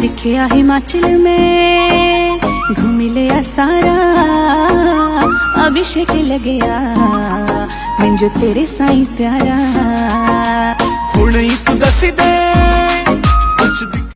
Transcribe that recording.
दिखया हिमाचल में घूमी लिया सारा अभिषेक लगया मैं तेरे साई प्यारा।